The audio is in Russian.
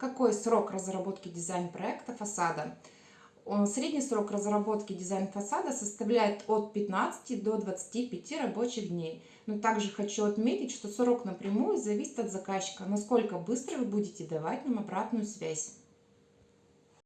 Какой срок разработки дизайн-проекта фасада? Средний срок разработки дизайн-фасада составляет от 15 до 25 рабочих дней. Но также хочу отметить, что срок напрямую зависит от заказчика, насколько быстро вы будете давать нам обратную связь.